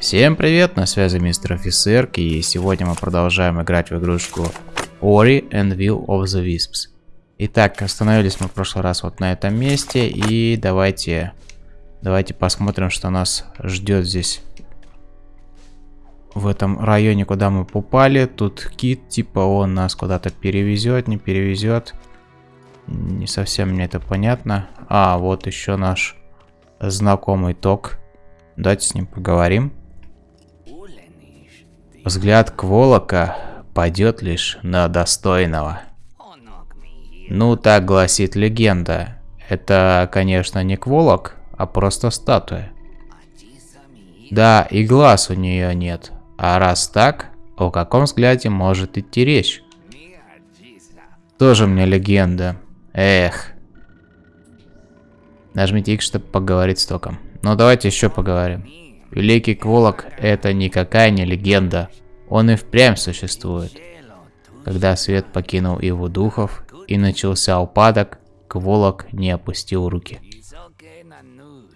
Всем привет, на связи мистер Офицер, и сегодня мы продолжаем играть в игрушку Ori and Will of the Wisps. Итак, остановились мы в прошлый раз вот на этом месте, и давайте, давайте посмотрим, что нас ждет здесь. В этом районе, куда мы попали, тут кит, типа он нас куда-то перевезет, не перевезет. Не совсем мне это понятно. А, вот еще наш знакомый ток. Давайте с ним поговорим. Взгляд Кволока пойдет лишь на достойного. Ну, так гласит легенда. Это, конечно, не Кволок, а просто статуя. Да, и глаз у нее нет. А раз так, о каком взгляде может идти речь? Тоже мне легенда. Эх. Нажмите X, чтобы поговорить с током. Ну, давайте еще поговорим. Великий Кволок – это никакая не легенда. Он и впрямь существует. Когда свет покинул его духов и начался упадок, Кволок не опустил руки.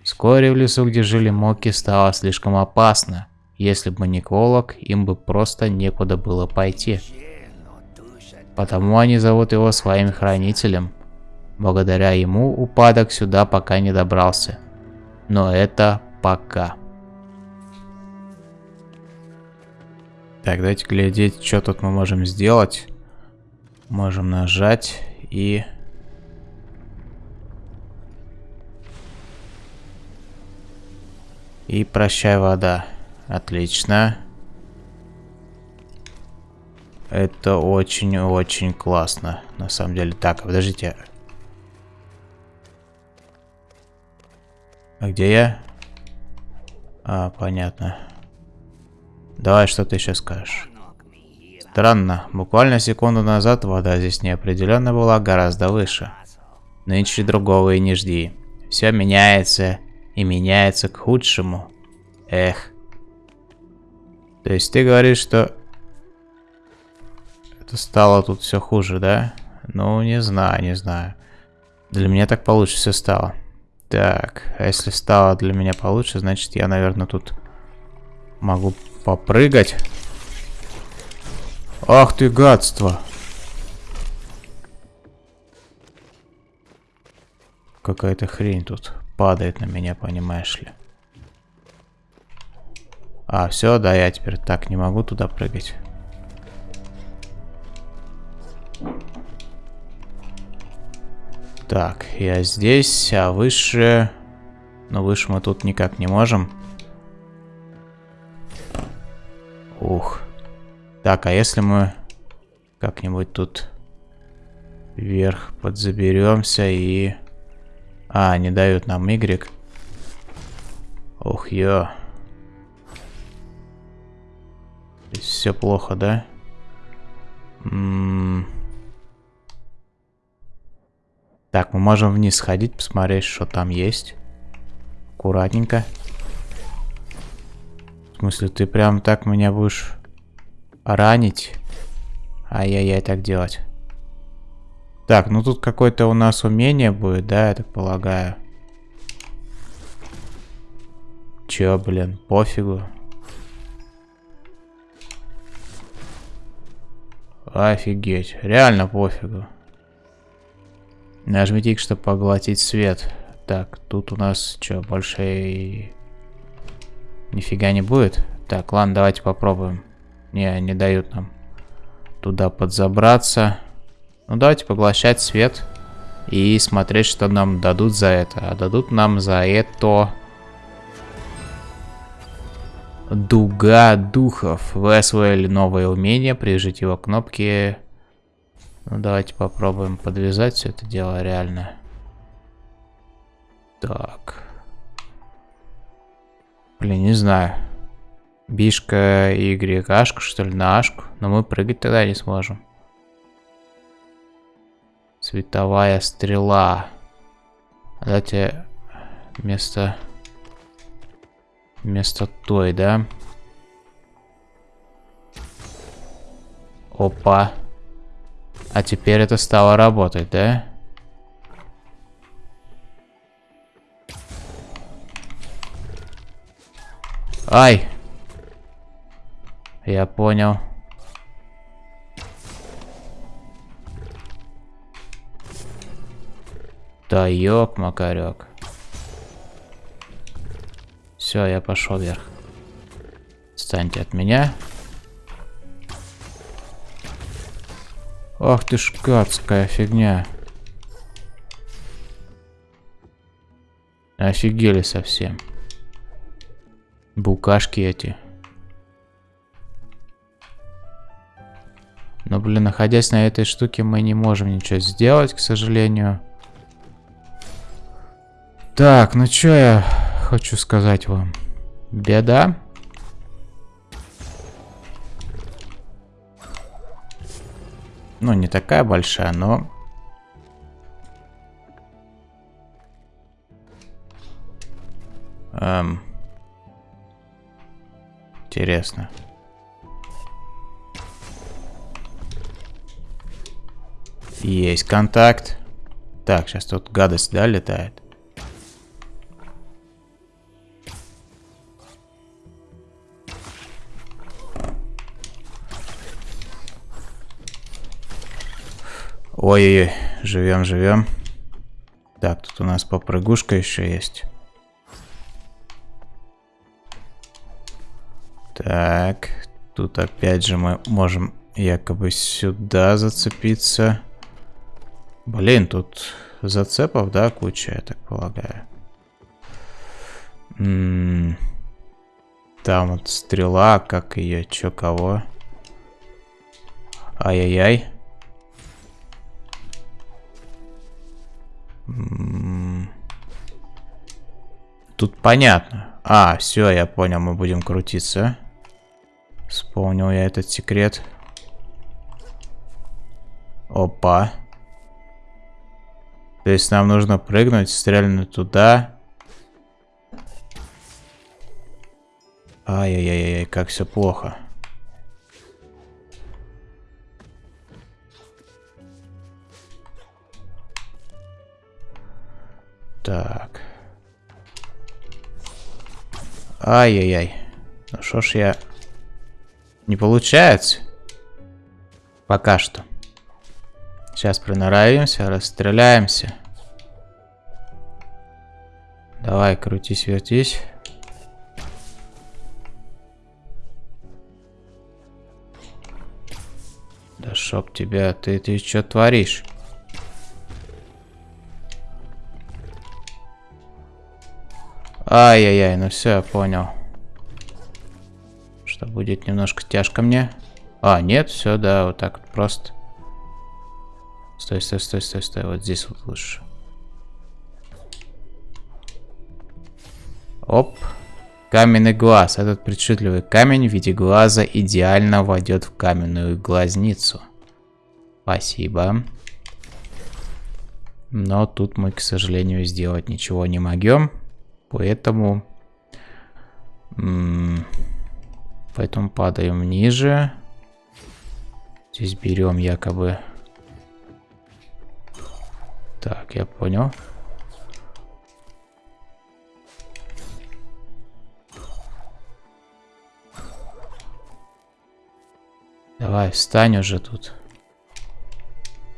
Вскоре в лесу, где жили Моки, стало слишком опасно. Если бы не Кволок, им бы просто некуда было пойти. Потому они зовут его своим хранителем. Благодаря ему упадок сюда пока не добрался. Но это пока. Так, давайте глядеть, что тут мы можем сделать. Можем нажать и... И прощай, вода. Отлично. Это очень-очень классно, на самом деле. Так, подождите. А где я? А, понятно. Давай, что ты еще скажешь? Странно, буквально секунду назад вода здесь неопределенно была гораздо выше. Нынче другого и не жди. Все меняется и меняется к худшему. Эх. То есть ты говоришь, что это стало тут все хуже, да? Ну, не знаю, не знаю. Для меня так получше все стало. Так, а если стало для меня получше, значит я, наверное, тут могу попрыгать. Ах ты гадство. Какая-то хрень тут падает на меня, понимаешь ли. А, все, да, я теперь так не могу туда прыгать. Так, я здесь, а выше... Но выше мы тут никак не можем. Ух. Так, а если мы как-нибудь тут вверх подзаберемся и... А, не дают нам Y. Ух, ё. Все плохо, да? М -м так, мы можем вниз сходить, посмотреть, что там есть. Аккуратненько. Смысле, ты прям так меня будешь ранить? Ай-яй-яй, так делать. Так, ну тут какое-то у нас умение будет, да, я так полагаю. Чё, блин, пофигу. Офигеть, реально пофигу. Нажмите чтобы поглотить свет. Так, тут у нас что, больше Нифига не будет. Так, ладно, давайте попробуем. Не, не дают нам туда подзабраться. Ну, давайте поглощать свет и смотреть, что нам дадут за это. А дадут нам за это... Дуга духов. Вы освоили новое умение, прижите его кнопки. Ну, давайте попробуем подвязать все это дело реально. Так. Блин, не знаю. Бишка Y, Ашку, что ли, на Ашку. Но мы прыгать тогда не сможем. Световая стрела. Давайте вместо... Вместо той, да? Опа. А теперь это стало работать, да? Ай! Я понял. Да ёк, макарек. Все, я пошел вверх. Станьте от меня. Ах ты ж гадская фигня. Офигели совсем. Букашки эти. Но, блин, находясь на этой штуке, мы не можем ничего сделать, к сожалению. Так, ну что я хочу сказать вам? Беда. Ну, не такая большая, но... Эм... Интересно. Есть контакт. Так, сейчас тут гадость, да, летает? Ой-ой-ой, живем, живем. Так, тут у нас попрыгушка еще есть. Так, тут опять же мы можем якобы сюда зацепиться. Блин, тут зацепов, да, куча, я так полагаю. М м-м, -м там вот стрела, как ее, чё, кого? Ай-яй-яй. М-м. Тут понятно. А, все, я понял, мы будем крутиться. Вспомнил я этот секрет. Опа. То есть нам нужно прыгнуть, стрельнуть туда. Ай-яй-яй-яй, как все плохо. Так. Ай-яй-яй. Ну что ж я... Не получается. Пока что. Сейчас приноровимся, расстреляемся. Давай, крутись, вертись. Да шоп тебя, ты, ты что творишь? Ай-яй-яй, ну все, я понял. Что будет немножко тяжко мне. А, нет, все, да, вот так вот просто. Стой, стой, стой, стой, стой. Вот здесь вот лучше. Оп. Каменный глаз. Этот причудливый камень в виде глаза идеально войдет в каменную глазницу. Спасибо. Но тут мы, к сожалению, сделать ничего не могем. Поэтому... Поэтому падаем ниже. Здесь берем якобы так, я понял. Давай, встань уже тут.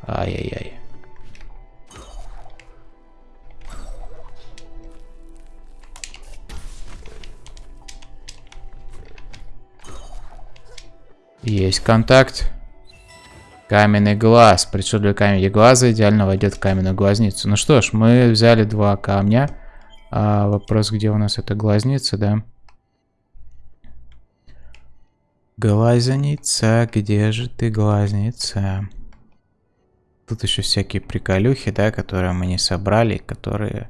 Ай-яй-яй. Есть контакт. Каменный глаз. Причудливый камень глаза идеально войдет в каменную глазницу. Ну что ж, мы взяли два камня. А вопрос, где у нас эта глазница, да? Глазница, где же ты, глазница? Тут еще всякие приколюхи, да, которые мы не собрали, которые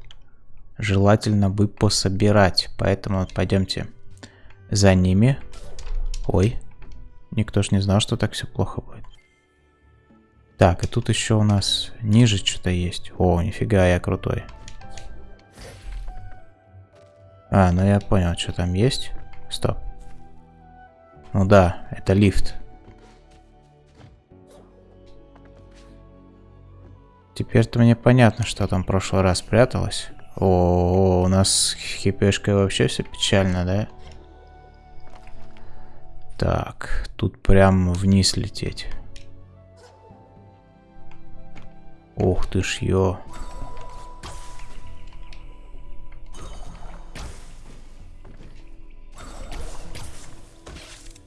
желательно бы пособирать. Поэтому пойдемте за ними. Ой, никто ж не знал, что так все плохо будет. Так, и тут еще у нас ниже что-то есть. О, нифига, я крутой. А, ну я понял, что там есть. Стоп. Ну да, это лифт. Теперь-то мне понятно, что там в прошлый раз пряталось. О, у нас с хипешкой вообще все печально, да? Так, тут прям вниз лететь. Ух ты ж, ё.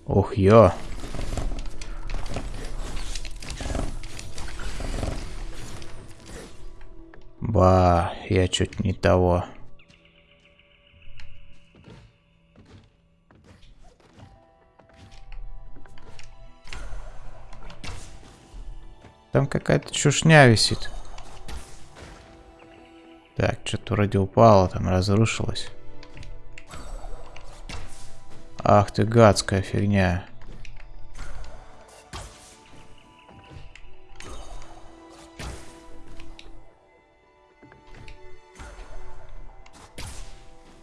Ох, ё. Ба, я чуть не того. Там какая-то чушня висит. Так, что-то вроде упало, там разрушилось. Ах ты гадская фигня.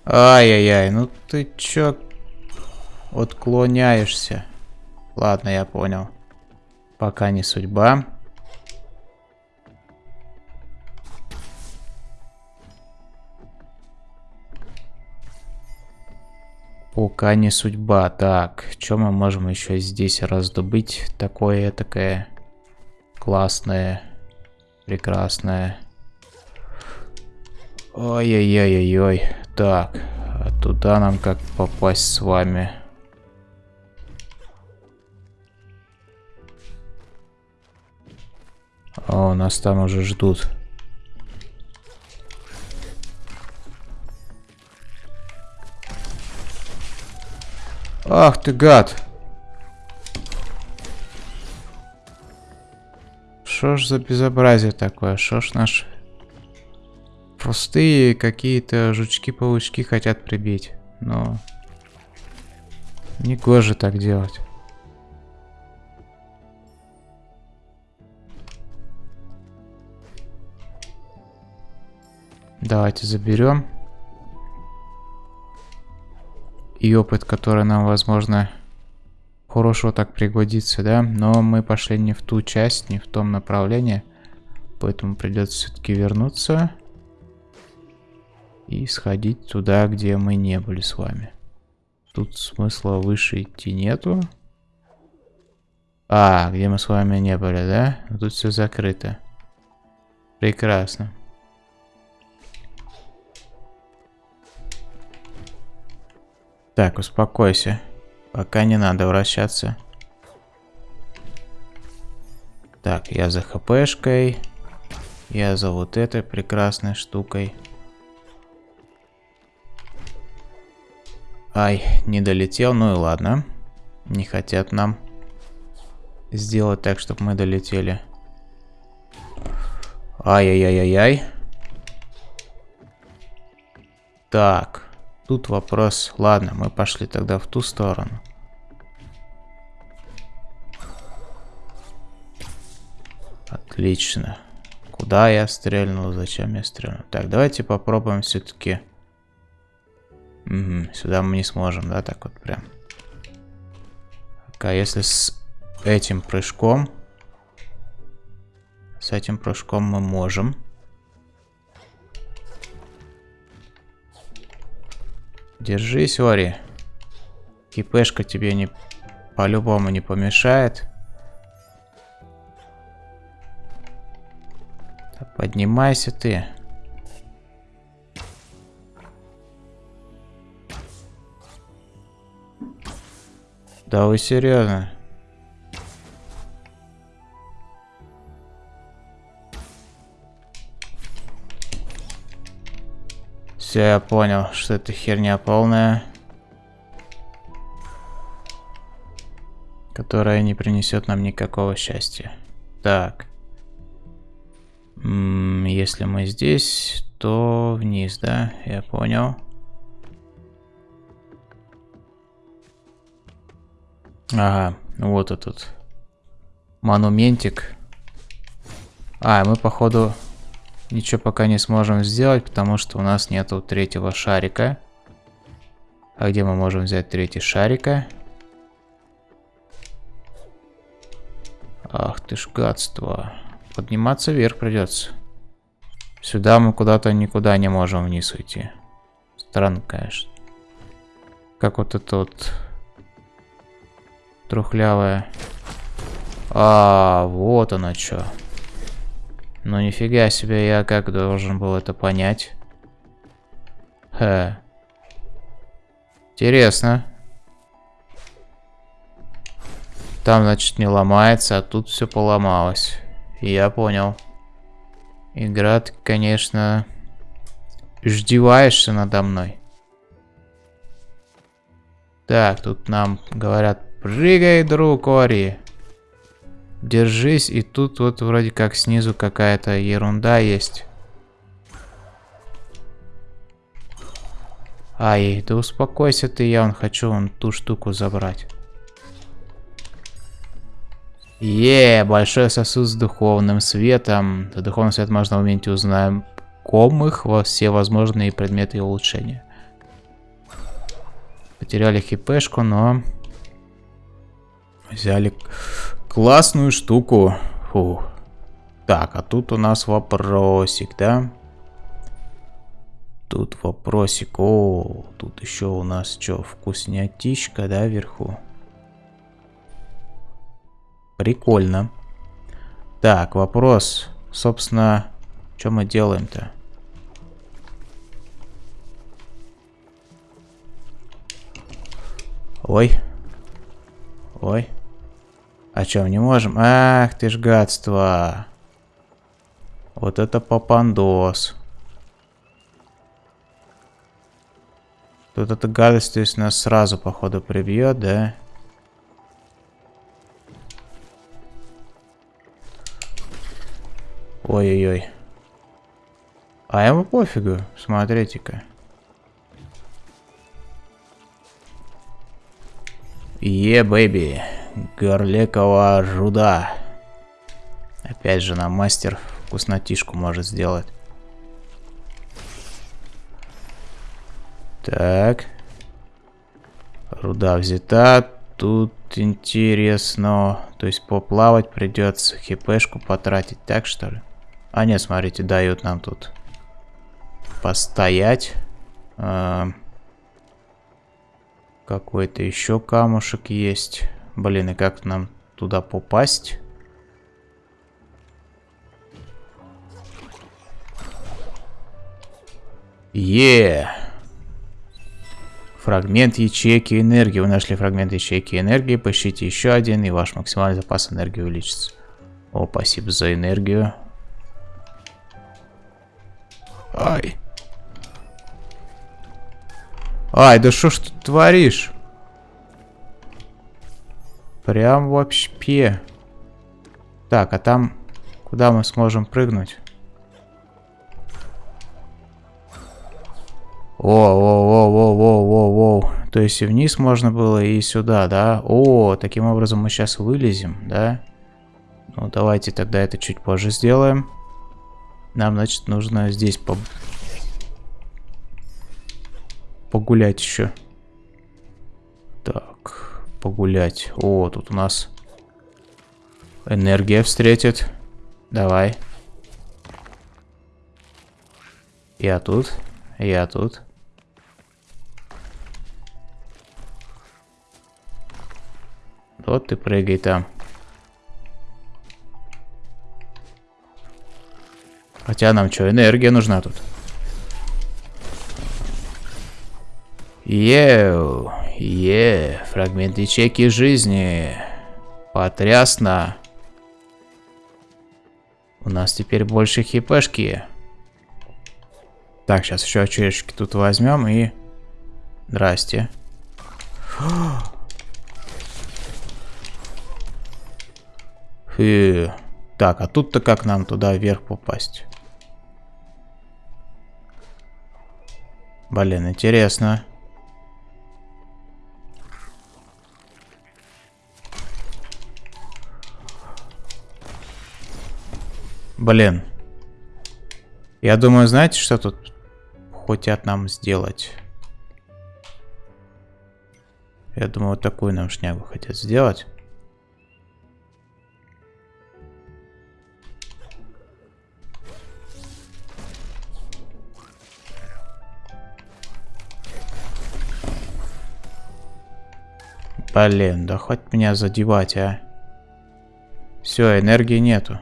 Ай-яй-яй, ну ты чё отклоняешься? Ладно, я понял. Пока не судьба. Пока не судьба. Так, что мы можем еще здесь раздобыть? Такое, такое классное, прекрасное. Ой-ой-ой-ой-ой. Так, а туда нам как попасть с вами? О, нас там уже ждут. Ах ты гад. Что ж за безобразие такое? Что ж наш... Простые какие-то жучки-паучки хотят прибить. Но... Не гоже так делать. Давайте заберем и опыт, который нам, возможно, хорошо так пригодится, да? Но мы пошли не в ту часть, не в том направлении. Поэтому придется все-таки вернуться. И сходить туда, где мы не были с вами. Тут смысла выше идти нету. А, где мы с вами не были, да? Тут все закрыто. Прекрасно. Так, успокойся. Пока не надо вращаться. Так, я за хпшкой. Я за вот этой прекрасной штукой. Ай, не долетел, ну и ладно. Не хотят нам сделать так, чтобы мы долетели. Ай-яй-яй-яй-яй. Так. Тут вопрос... Ладно, мы пошли тогда в ту сторону. Отлично. Куда я стрельнул? Зачем я стрельнул? Так, давайте попробуем все-таки... Угу, сюда мы не сможем, да, так вот прям. А если с этим прыжком... С этим прыжком мы можем... Держись, Ори. Кипешка тебе не по-любому не помешает. Поднимайся ты. Да вы серьезно? Все, я понял, что это херня полная. Которая не принесет нам никакого счастья. Так. Если мы здесь, то вниз, да? Я понял. Ага, вот этот монументик. А, мы походу Ничего пока не сможем сделать, потому что у нас нету третьего шарика. А где мы можем взять третий шарика? Ах ты ж гадство. Подниматься вверх придется. Сюда мы куда-то никуда не можем вниз уйти. Странно, конечно. Как вот это вот трухлявая. А, вот оно что. Ну нифига себе, я как должен был это понять? Хе. Интересно. Там, значит, не ломается, а тут все поломалось. Я понял. Игра, ты, конечно, ждеваешься надо мной. Так, тут нам говорят, прыгай, друг Ори. Держись, и тут вот вроде как снизу какая-то ерунда есть. Ай, да успокойся ты, я он хочу вон ту штуку забрать. Е, большой сосуд с духовным светом. За духовный свет можно уметь узнаем комых во все возможные предметы и улучшения. Потеряли хипешку, но взяли классную штуку. Фу. Так, а тут у нас вопросик, да? Тут вопросик. О, тут еще у нас что, вкуснятичка, да, вверху? Прикольно. Так, вопрос. Собственно, что мы делаем-то? Ой. Ой. А что, не можем? Ах, ты ж гадство. Вот это попандос. Тут эта гадость, то есть нас сразу, походу, прибьет, да? Ой-ой-ой. А ему пофигу, смотрите-ка. Е, бэби, горлекого жуда. Опять же, нам мастер вкуснотишку может сделать. Так. Руда взята. Тут интересно. То есть поплавать придется. Хипешку потратить. Так что ли? А нет, смотрите, дают нам тут постоять. А, Какой-то еще камушек есть. Блин, и как нам туда попасть? Е! Фрагмент ячейки энергии. Вы нашли фрагмент ячейки энергии. Поищите еще один, и ваш максимальный запас энергии увеличится. О, спасибо за энергию. Ай. Ай, да что ж ты творишь? Прям вообще. Так, а там куда мы сможем прыгнуть? О, о, о, о, о, о, о. То есть и вниз можно было, и сюда, да? О, таким образом мы сейчас вылезем, да? Ну, давайте тогда это чуть позже сделаем. Нам, значит, нужно здесь по... погулять еще. Так, погулять. О, тут у нас энергия встретит. Давай. Я тут. Я тут. Вот ты прыгай там. Хотя нам что, энергия нужна тут. Еу, е, фрагмент ячейки жизни. Потрясно. У нас теперь больше хипешки. Так, сейчас еще очередочки тут возьмем и... Здрасте. Фу. Так, а тут-то как нам туда вверх попасть? Блин, интересно. Блин. Я думаю, знаете, что тут хотят нам сделать? Я думаю, вот такую нам шнягу хотят сделать. Блин, да хоть меня задевать, а. Все, энергии нету.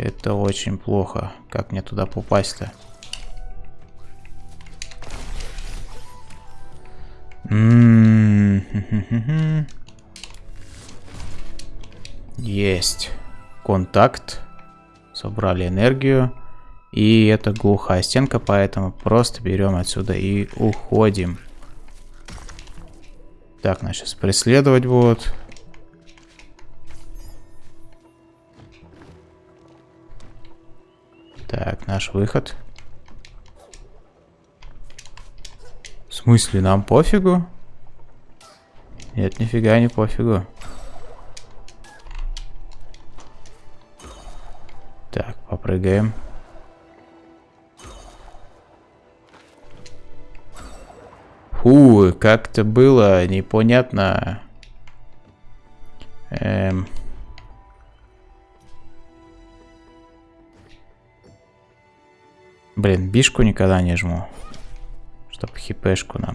Это очень плохо. Как мне туда попасть-то? Есть. Контакт. Собрали энергию. И это глухая стенка, поэтому просто берем отсюда и уходим. Так, нас преследовать будут. Так, наш выход. В смысле, нам пофигу? Нет, нифига не пофигу. Так, попрыгаем. Фу, как-то было непонятно. Эм... Блин, бишку никогда не жму. Чтоб хипешку нам.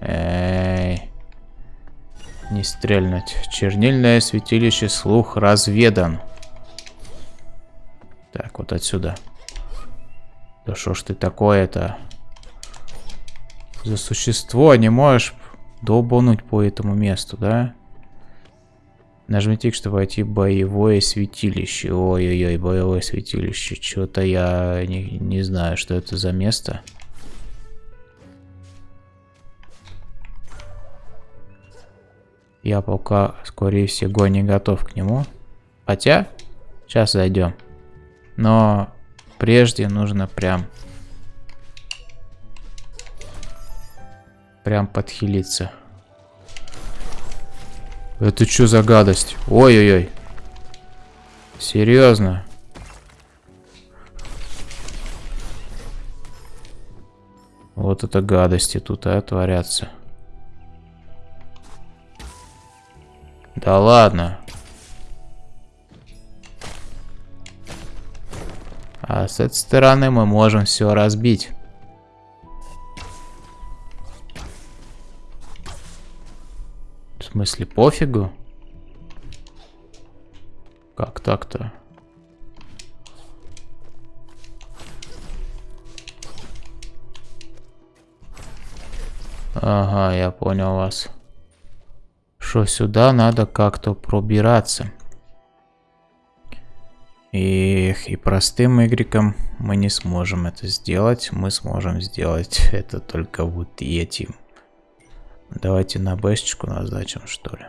Эй. Не стрельнуть. Чернильное святилище слух разведан. Так, вот отсюда. Да что ж ты такое-то? За существо не можешь долбануть по этому месту, да? Нажмите, чтобы войти в боевое святилище. Ой-ой-ой, боевое святилище. Что-то я не, не знаю, что это за место. Я пока, скорее всего, не готов к нему. Хотя, сейчас зайдем. Но прежде нужно прям... Прям подхилиться. Это что за гадость? Ой-ой-ой. Серьезно? Вот это гадости тут, а, творятся. Да ладно. А с этой стороны мы можем все разбить. Смысле, пофигу? Как так-то? Ага, я понял вас. Что сюда надо как-то пробираться. Эх, и простым игреком мы не сможем это сделать. Мы сможем сделать это только вот этим. Давайте на бэшечку назначим, что ли.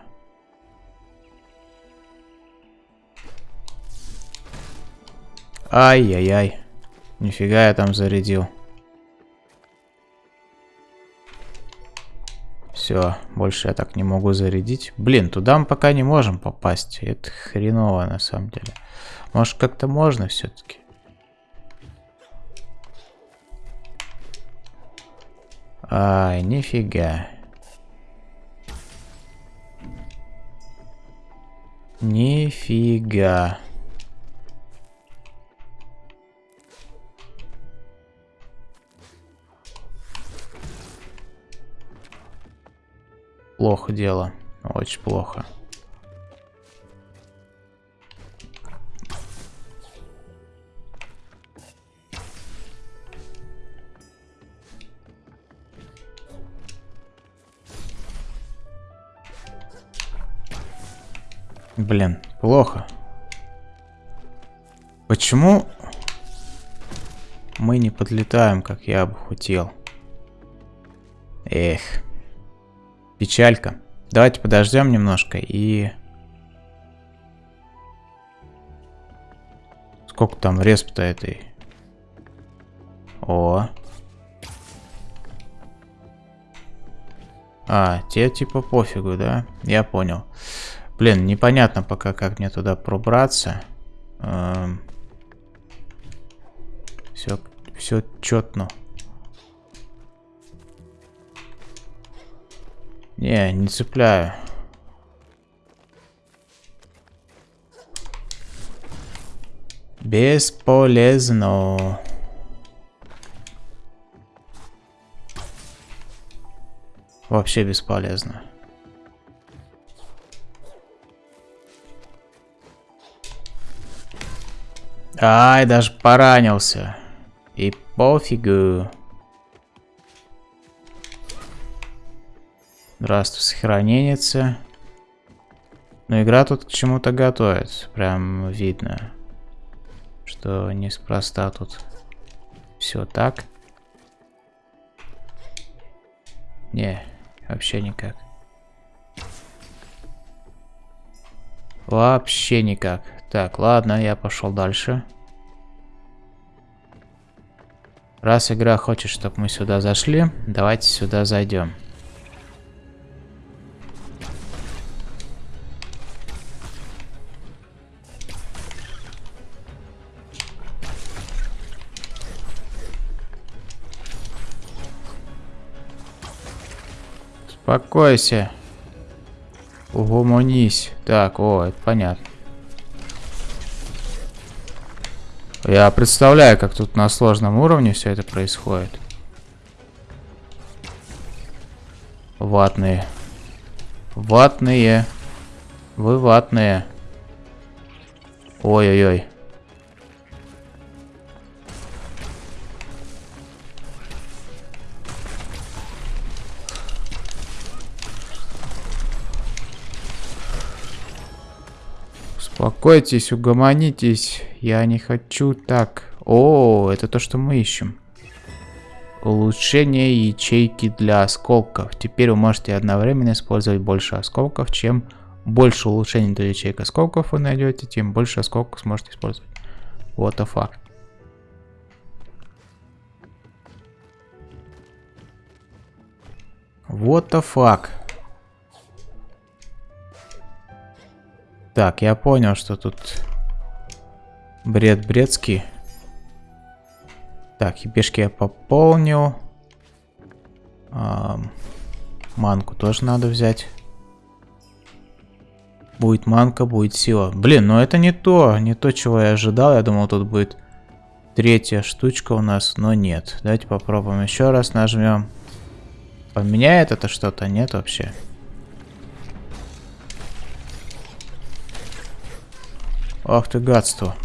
Ай-яй-яй. Нифига я там зарядил. Все, больше я так не могу зарядить. Блин, туда мы пока не можем попасть. Это хреново на самом деле. Может как-то можно все-таки? Ай, нифига. Нифига. Плохо дело. Очень плохо. Блин, плохо. Почему мы не подлетаем, как я бы хотел? Эх. Печалька. Давайте подождем немножко и... Сколько там респ-то этой? О. А, те типа пофигу, да? Я понял. Блин, непонятно пока, как мне туда пробраться. Эм... Все, все четно. Не, не цепляю. Бесполезно. вообще бесполезно. Ай, даже поранился. И пофигу. Здравствуй, сохраненница. Но игра тут к чему-то готовится. Прям видно, что неспроста тут все так. Не, вообще никак. Вообще никак. Так, ладно, я пошел дальше. Раз игра хочет, чтобы мы сюда зашли, давайте сюда зайдем. Успокойся. Угомонись. Так, о, это понятно. Я представляю, как тут на сложном уровне все это происходит. Ватные. Ватные. Вы ватные. Ой-ой-ой. Успокойтесь, угомонитесь. Я не хочу так. О, это то, что мы ищем. Улучшение ячейки для осколков. Теперь вы можете одновременно использовать больше осколков, чем больше улучшений для ячеек осколков вы найдете, тем больше осколков сможете использовать. What the fuck. What the fuck. Так, я понял, что тут бред бредский. Так, ебешки я пополнил. А, манку тоже надо взять. Будет манка, будет сила. Блин, ну это не то, не то, чего я ожидал. Я думал, тут будет третья штучка у нас, но нет. Давайте попробуем еще раз, нажмем. Поменяет это что-то? Нет вообще. Ах ты гадство.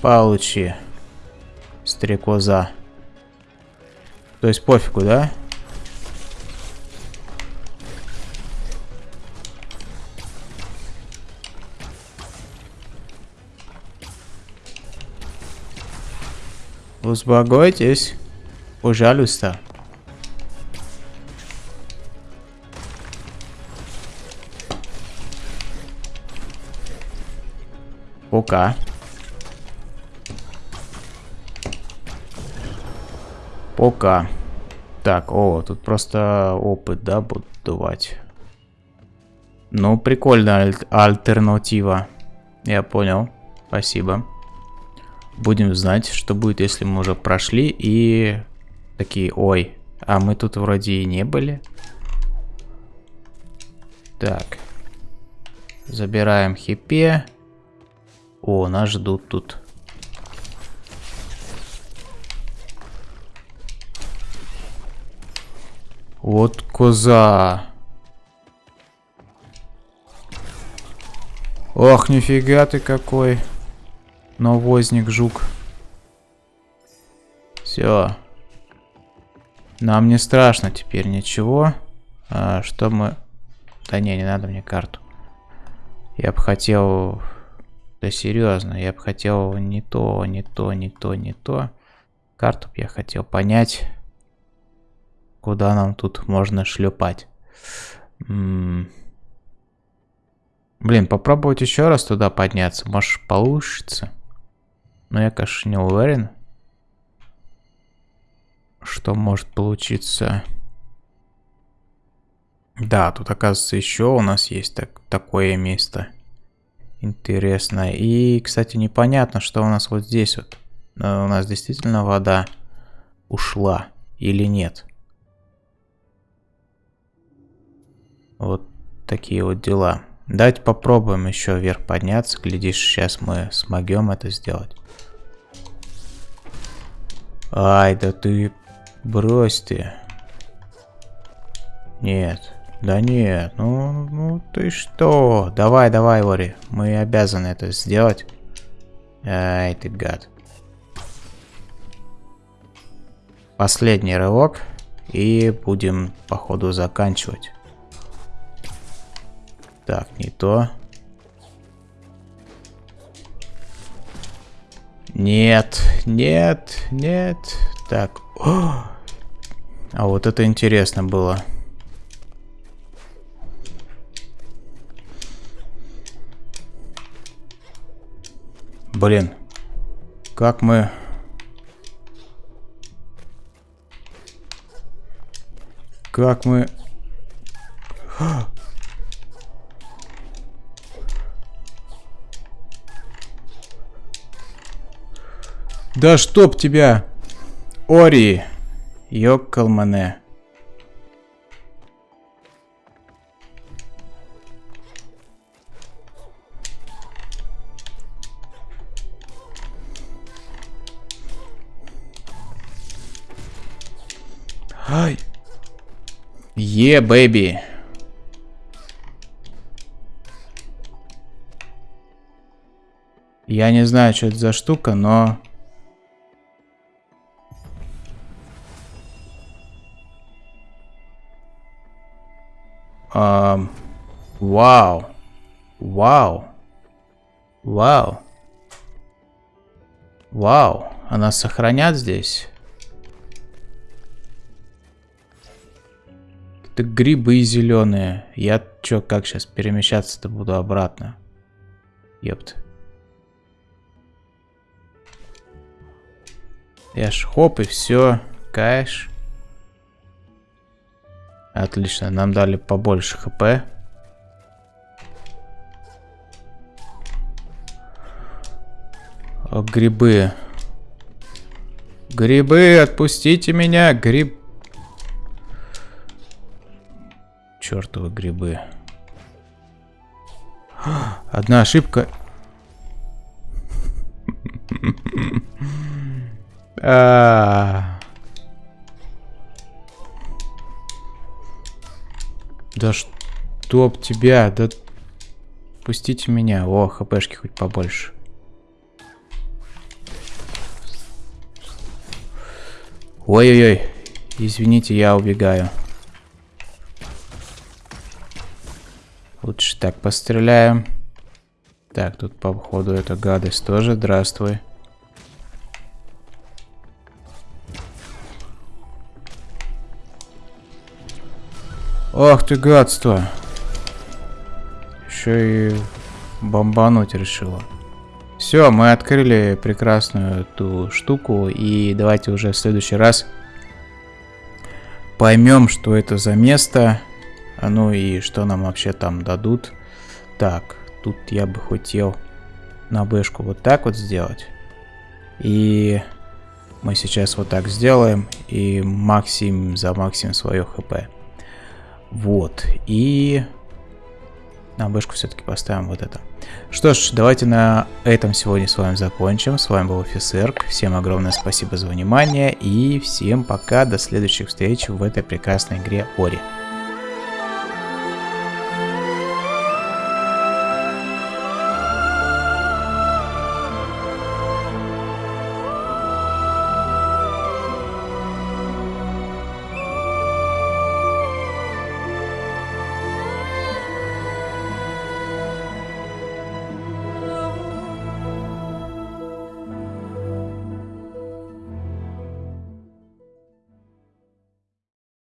Получи. Стрекоза. То есть пофигу, да? Успокойтесь. Пожалуйста. Пока. Пока. Так, о, тут просто опыт, да, будут давать. Ну, прикольная аль альтернатива. Я понял. Спасибо. Будем знать, что будет, если мы уже прошли и такие, ой, а мы тут вроде и не были. Так. Забираем хипе. О, нас ждут тут. Вот коза. Ох, нифига ты какой. Навозник, жук. Все. Нам не страшно теперь ничего. А, что мы... Да не, не надо мне карту. Я бы хотел да серьезно, я бы хотел не то, не то, не то, не то. Карту я хотел понять, куда нам тут можно шлепать. М -м Блин, попробовать еще раз туда подняться, может получится. Но я, конечно, не уверен, что может получиться. Да, тут, оказывается, еще у нас есть так, такое место. Интересно. И, кстати, непонятно, что у нас вот здесь вот. Э, у нас действительно вода ушла или нет. Вот такие вот дела. Давайте попробуем еще вверх подняться. Глядишь, сейчас мы смогем это сделать. Ай, да ты... Брось ты. Нет. Да нет, ну, ну ты что? Давай, давай, Ори. Мы обязаны это сделать. Ай, ты гад. Последний рывок. И будем, походу, заканчивать. Так, не то. Нет, нет, нет. Так. О! А вот это интересно было. Блин. Как мы... Как мы... Да чтоб тебя! Ори! Ёккалмане. Ай! Е, бэби! Я не знаю, что это за штука, но... Um, вау. Вау. Вау. Вау. Она сохранят здесь? Это грибы зеленые. Я чё, как сейчас перемещаться-то буду обратно? Ёпт. Я ж хоп и все. Каеш. Отлично, нам дали побольше хп. Грибы. Грибы, отпустите меня, гриб... Чертовы грибы. Одна ошибка. А. Да чтоб тебя, да... Пустите меня. О, хпшки хоть побольше. Ой-ой-ой. Извините, я убегаю. Лучше так постреляем. Так, тут по ходу эта гадость тоже. Здравствуй. Ах ты гадство. Еще и бомбануть решила. Все, мы открыли прекрасную эту штуку. И давайте уже в следующий раз поймем, что это за место. А ну и что нам вообще там дадут. Так, тут я бы хотел на бэшку вот так вот сделать. И мы сейчас вот так сделаем. И максим за максим свое хп. Вот. И на бэшку все-таки поставим вот это. Что ж, давайте на этом сегодня с вами закончим. С вами был офицер. Всем огромное спасибо за внимание. И всем пока. До следующих встреч в этой прекрасной игре Ори.